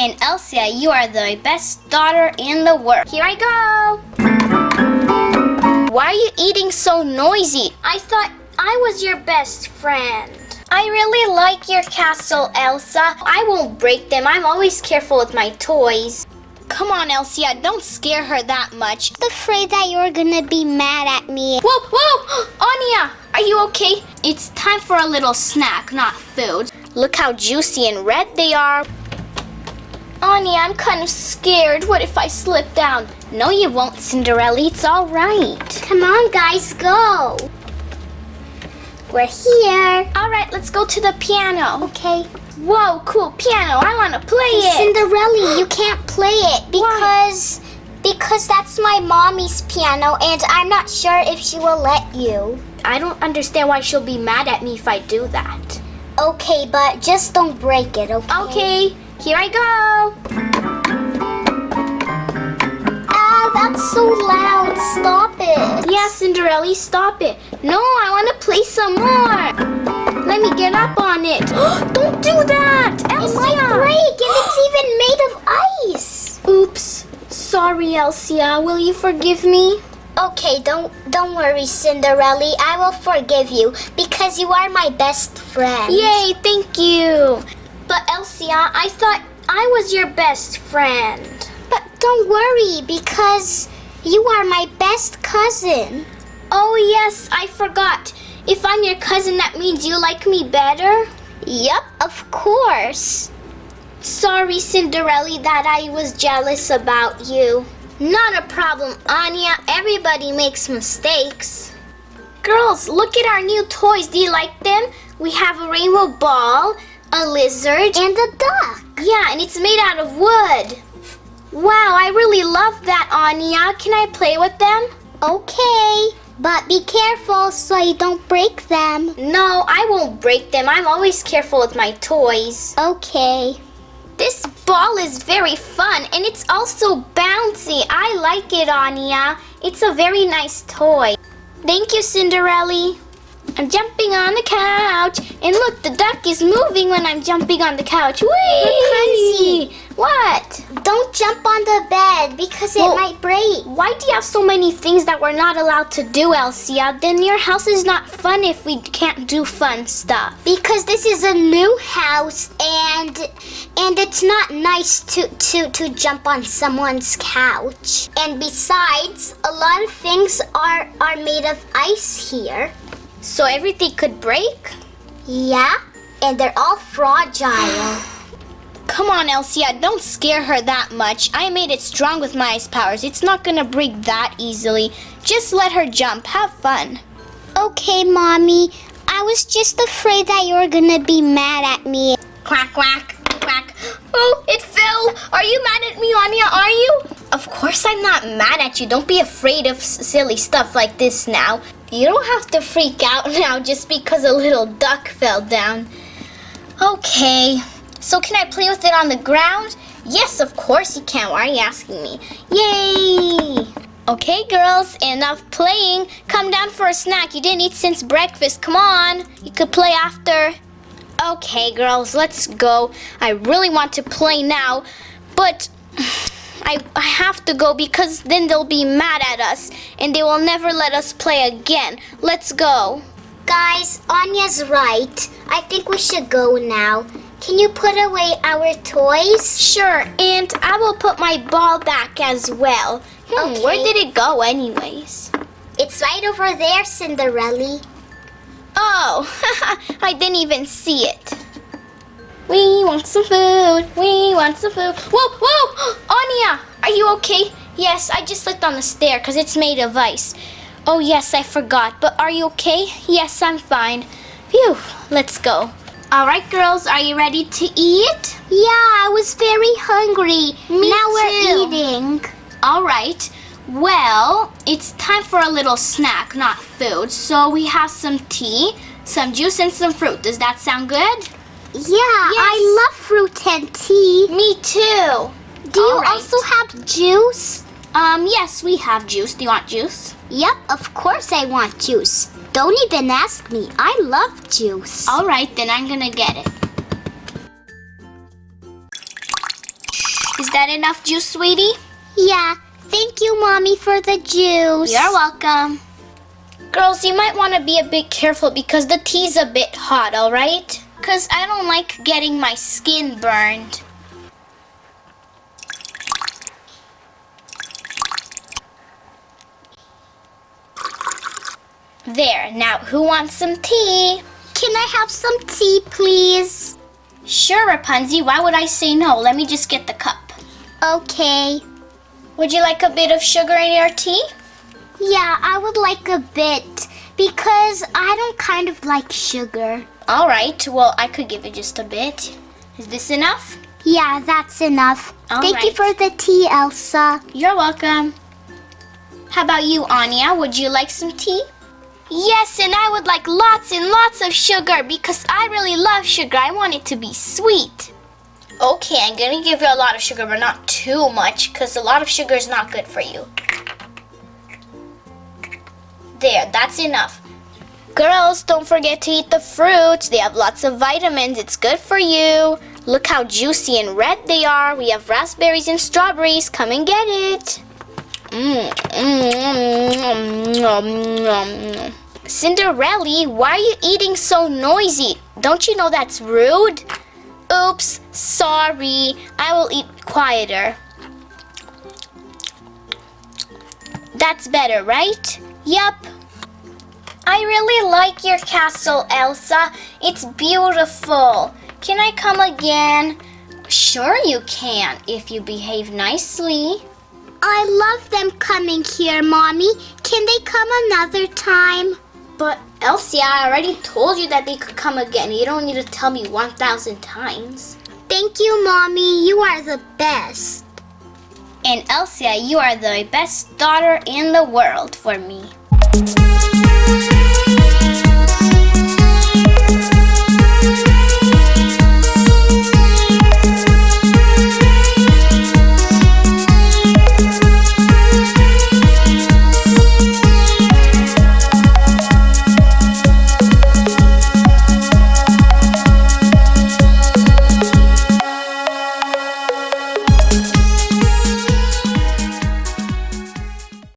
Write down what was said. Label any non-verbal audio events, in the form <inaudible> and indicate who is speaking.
Speaker 1: And Elsia, you are the best daughter in the world. Here I go. Why are you eating so noisy? I thought I was your best friend. I really like your castle, Elsa. I won't break them. I'm always careful with my toys. Come on, Elsia, don't scare her that much.
Speaker 2: I'm afraid that you're gonna be mad at me.
Speaker 1: Whoa, whoa! <gasps> Anya, are you okay? It's time for a little snack, not food. Look how juicy and red they are. Anya, I'm kind of scared. What if I slip down? No, you won't, Cinderella. It's all right.
Speaker 2: Come on, guys, go. We're here.
Speaker 1: All right, let's go to the piano.
Speaker 2: Okay.
Speaker 1: Whoa, cool piano. I want to play it.
Speaker 2: Cinderella, you can't play it because because that's my mommy's piano and I'm not sure if she will let you.
Speaker 1: I don't understand why she'll be mad at me if I do that.
Speaker 2: Okay, but just don't break it, okay?
Speaker 1: Okay, here I go.
Speaker 2: Ah, that's so loud. Stop it.
Speaker 1: Yeah, Cinderella, stop it. No, I want to play some more. Let me get up on it. <gasps> Don't do that,
Speaker 2: It
Speaker 1: Elsia.
Speaker 2: might break and it's <gasps> even made of ice.
Speaker 1: Oops. Sorry, Elsia. Will you forgive me?
Speaker 2: Okay, don't don't worry, Cinderella. I will forgive you because you are my best friend.
Speaker 1: Yay, thank you. But Elsia, I thought I was your best friend.
Speaker 2: But don't worry because you are my best cousin.
Speaker 1: Oh, yes, I forgot. If I'm your cousin, that means you like me better?
Speaker 2: Yup, of course.
Speaker 1: Sorry, Cinderella, that I was jealous about you. Not a problem, Anya. Everybody makes mistakes. Girls, look at our new toys. Do you like them? We have a rainbow ball, a lizard,
Speaker 2: And a duck.
Speaker 1: yeah, and it's made out of wood. Wow, I really love that, Anya. Can I play with them?
Speaker 2: Okay, but be careful so you don't break them.
Speaker 1: No, I won't break them. I'm always careful with my toys.
Speaker 2: Okay.
Speaker 1: This ball is very fun and it's also bouncy. I like it, Anya. It's a very nice toy. Thank you, Cinderella. I'm jumping on the couch. And look, the duck is moving when I'm jumping on the couch. Whee! What?
Speaker 2: Don't jump on the bed because it might break.
Speaker 1: Why do you have so many things that we're not allowed to do, Elsia? Then your house is not fun if we can't do fun stuff.
Speaker 2: Because this is a new house and and it's not nice to, to, to jump on someone's couch. And besides, a lot of things are are made of ice here.
Speaker 1: So everything could break?
Speaker 2: Yeah, and they're all fragile. <gasps>
Speaker 1: Come on, Elsia, don't scare her that much. I made it strong with my ice powers. It's not gonna break that easily. Just let her jump. Have fun.
Speaker 2: Okay, mommy. I was just afraid that you were gonna be mad at me.
Speaker 1: Quack, quack, quack. Oh, it fell. Are you mad at me, Anya? Are you? Of course I'm not mad at you. Don't be afraid of s- silly stuff like this now. You don't have to freak out <laughs> now just because a little duck fell down. Okay. So can I play with it on the ground? Yes, of course you can. Why are you asking me? Yay! Okay, girls, enough playing. Come down for a snack. You didn't eat since breakfast. Come on. You could play after. Okay, girls, let's go. I really want to play now, but I, I have to go because then they'll be mad at us and they will never let us play again. Let's go.
Speaker 2: Guys, Anya's right. I think we should go now. Can you put away our toys?
Speaker 1: Sure, and I will put my ball back as well. Hmm,
Speaker 2: Okay.
Speaker 1: Where did it go, anyways?
Speaker 2: It's right over there, Cinderella.
Speaker 1: Oh, <laughs> I didn't even see it. We want some food. We want some food. Whoa, whoa! <gasps> Anya, are you okay? Yes, I just slipped on the stair because it's made of ice. Oh, yes, I forgot. But are you okay? Yes, I'm fine. Phew, let's go. All right, girls, are you ready to eat?
Speaker 2: Yeah, I was very hungry.
Speaker 1: Me
Speaker 2: now
Speaker 1: too.
Speaker 2: we're eating.
Speaker 1: All right. Well, it's time for a little snack, not food. So we have some tea, some juice, and some fruit. Does that sound good?
Speaker 2: Yeah, I love fruit and tea.
Speaker 1: Me too.
Speaker 2: Do you
Speaker 1: All right.
Speaker 2: also have juice?
Speaker 1: Um, yes, we have juice. Do you want juice?
Speaker 2: Yep, of course I want juice. Don't even ask me. I love juice.
Speaker 1: All right, then I'm gonna get it. Is that enough juice, sweetie?
Speaker 2: Yeah, thank you, Mommy, for the juice.
Speaker 1: You're welcome. Girls, you might want to be a bit careful because the tea's a bit hot, alright? Because I don't like getting my skin burned. There, now who wants some tea?
Speaker 2: Can I have some tea, please?
Speaker 1: Sure, Rapunzel, why would I say no? Let me just get the cup.
Speaker 2: Okay.
Speaker 1: Would you like a bit of sugar in your tea?
Speaker 2: Yeah, I would like a bit because I don't kind of like sugar.
Speaker 1: Alright, well, I could give it just a bit. Is this enough?
Speaker 2: Yeah, that's enough.
Speaker 1: All
Speaker 2: Thank you for the tea, Elsa.
Speaker 1: You're welcome. How about you, Anya? Would you like some tea? Yes, and I would like lots and lots of sugar because I really love sugar. I want it to be sweet. Okay, I'm gonna give you a lot of sugar, but not too much because a lot of sugar is not good for you. There, that's enough. Girls, don't forget to eat the fruits. They have lots of vitamins. It's good for you. Look how juicy and red they are. We have raspberries and strawberries. Come and get it. Mm, mm, mm, mm. Cinderella, why are you eating so noisy? Don't you know that's rude? Oops, sorry. I will eat quieter. That's better, right? Yup. I really like your castle, Elsa. It's beautiful. Can I come again? Sure you can, if you behave nicely.
Speaker 2: I love them coming here, Mommy. Can they come another time?
Speaker 1: But Elsie, I already told you that they could come again. You don't need to tell me 1,000 times.
Speaker 2: Thank you, Mommy. You are the best.
Speaker 1: And Elsia, you are the best daughter in the world for me.